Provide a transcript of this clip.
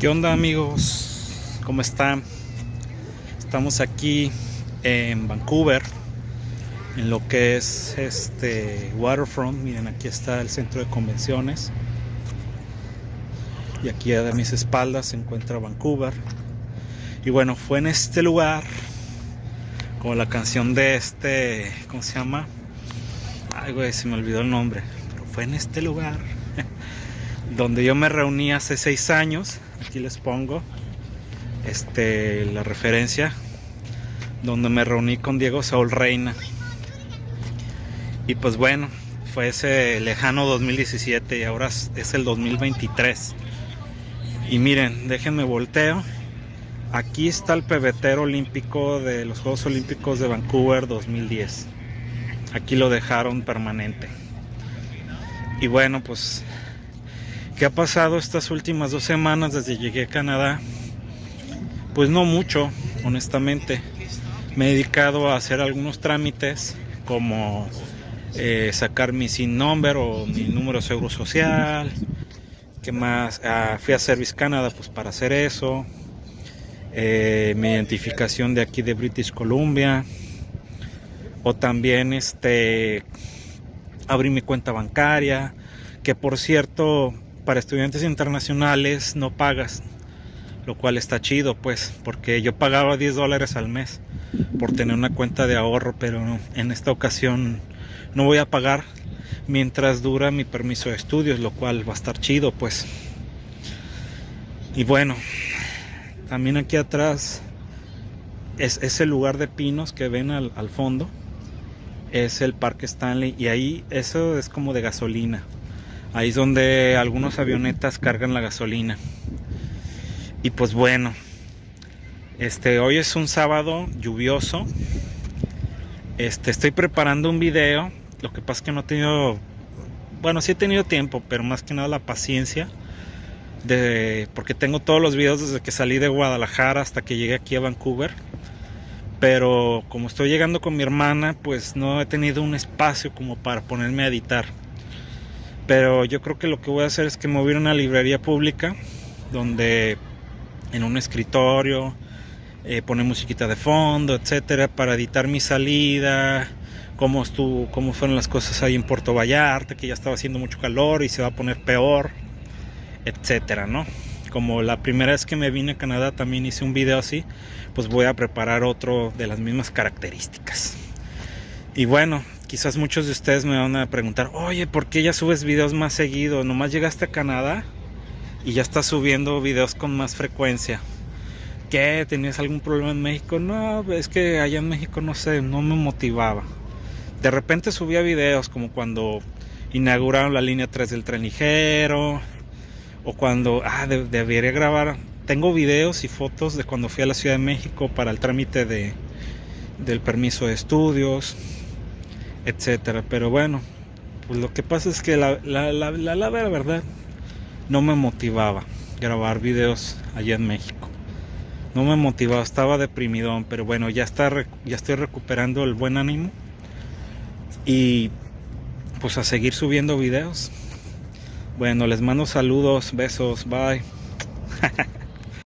¿Qué onda amigos? ¿Cómo están? Estamos aquí en Vancouver, en lo que es este Waterfront. Miren, aquí está el centro de convenciones. Y aquí a mis espaldas se encuentra Vancouver. Y bueno, fue en este lugar, como la canción de este, ¿cómo se llama? Ay, güey, se me olvidó el nombre. Pero fue en este lugar donde yo me reuní hace seis años. Aquí les pongo este, la referencia. Donde me reuní con Diego Saúl Reina. Y pues bueno, fue ese lejano 2017 y ahora es el 2023. Y miren, déjenme volteo. Aquí está el pebetero olímpico de los Juegos Olímpicos de Vancouver 2010. Aquí lo dejaron permanente. Y bueno, pues ¿Qué ha pasado estas últimas dos semanas desde llegué a Canadá? Pues no mucho, honestamente. Me he dedicado a hacer algunos trámites como eh, sacar mi SIN number o mi número de seguro social. ¿Qué más? Ah, fui a Service Canada pues para hacer eso. Eh, mi identificación de aquí de British Columbia. O también este abrí mi cuenta bancaria. Que por cierto, para estudiantes internacionales no pagas, lo cual está chido, pues, porque yo pagaba 10 dólares al mes por tener una cuenta de ahorro, pero en esta ocasión no voy a pagar mientras dura mi permiso de estudios, lo cual va a estar chido, pues. Y bueno, también aquí atrás es ese lugar de pinos que ven al, al fondo, es el Parque Stanley y ahí eso es como de gasolina. Ahí es donde algunos avionetas cargan la gasolina. Y pues bueno, este hoy es un sábado lluvioso. Este estoy preparando un video. Lo que pasa es que no he tenido bueno, sí he tenido tiempo, pero más que nada la paciencia de porque tengo todos los videos desde que salí de Guadalajara hasta que llegué aquí a Vancouver. Pero como estoy llegando con mi hermana, pues no he tenido un espacio como para ponerme a editar. Pero yo creo que lo que voy a hacer es que me voy a una librería pública donde en un escritorio eh, pone musiquita de fondo, etcétera, para editar mi salida, cómo estuvo, cómo fueron las cosas ahí en Puerto Vallarta, que ya estaba haciendo mucho calor y se va a poner peor, etcétera, ¿no? Como la primera vez que me vine a Canadá también hice un video así, pues voy a preparar otro de las mismas características. Y bueno, quizás muchos de ustedes me van a preguntar, oye, ¿por qué ya subes videos más seguido? ¿Nomás llegaste a Canadá y ya estás subiendo videos con más frecuencia? ¿Qué? ¿Tenías algún problema en México? No, es que allá en México no sé, no me motivaba. De repente subía videos como cuando inauguraron la línea 3 del tren ligero o cuando, ah, debería grabar. Tengo videos y fotos de cuando fui a la Ciudad de México para el trámite de, del permiso de estudios etcétera. Pero bueno, pues lo que pasa es que la, la, la, la, verdad no me motivaba grabar videos allá en México. No me motivaba, estaba deprimido, pero bueno, ya está ya estoy recuperando el buen ánimo y pues a seguir subiendo videos. Bueno, les mando saludos, besos, bye.